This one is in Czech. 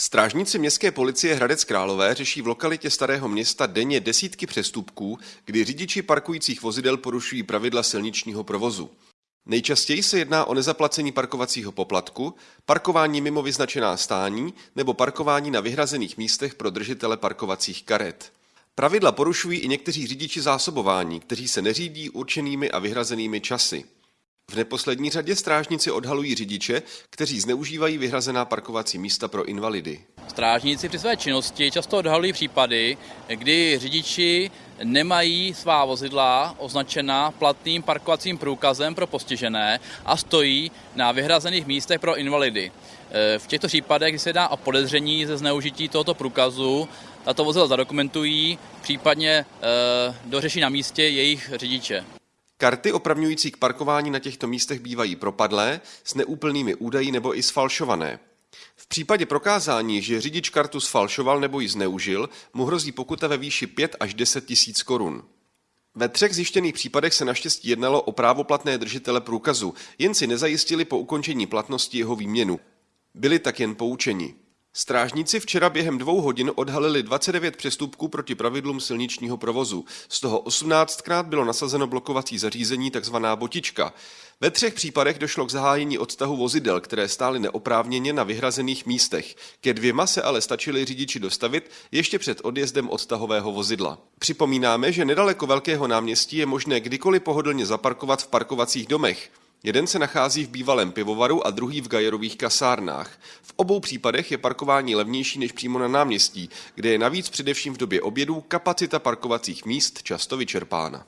Strážníci městské policie Hradec Králové řeší v lokalitě Starého města denně desítky přestupků, kdy řidiči parkujících vozidel porušují pravidla silničního provozu. Nejčastěji se jedná o nezaplacení parkovacího poplatku, parkování mimo vyznačená stání nebo parkování na vyhrazených místech pro držitele parkovacích karet. Pravidla porušují i někteří řidiči zásobování, kteří se neřídí určenými a vyhrazenými časy. V neposlední řadě strážníci odhalují řidiče, kteří zneužívají vyhrazená parkovací místa pro invalidy. Strážníci při své činnosti často odhalují případy, kdy řidiči nemají svá vozidla označena platným parkovacím průkazem pro postižené a stojí na vyhrazených místech pro invalidy. E, v těchto případech, kdy se jedná o podezření ze zneužití tohoto průkazu, tato vozidla zadokumentují, případně e, dořeší na místě jejich řidiče. Karty opravňující k parkování na těchto místech bývají propadlé, s neúplnými údaji nebo i sfalšované. V případě prokázání, že řidič kartu sfalšoval nebo ji zneužil, mu hrozí pokuta ve výši 5 až 10 tisíc korun. Ve třech zjištěných případech se naštěstí jednalo o právoplatné držitele průkazu, jen si nezajistili po ukončení platnosti jeho výměnu. Byli tak jen poučeni. Strážníci včera během dvou hodin odhalili 29 přestupků proti pravidlům silničního provozu. Z toho 18krát bylo nasazeno blokovací zařízení tzv. botička. Ve třech případech došlo k zahájení odtahu vozidel, které stály neoprávněně na vyhrazených místech. Ke dvěma se ale stačili řidiči dostavit ještě před odjezdem odtahového vozidla. Připomínáme, že nedaleko Velkého náměstí je možné kdykoliv pohodlně zaparkovat v parkovacích domech. Jeden se nachází v bývalém pivovaru a druhý v Gajerových kasárnách. V obou případech je parkování levnější než přímo na náměstí, kde je navíc především v době obědů kapacita parkovacích míst často vyčerpána.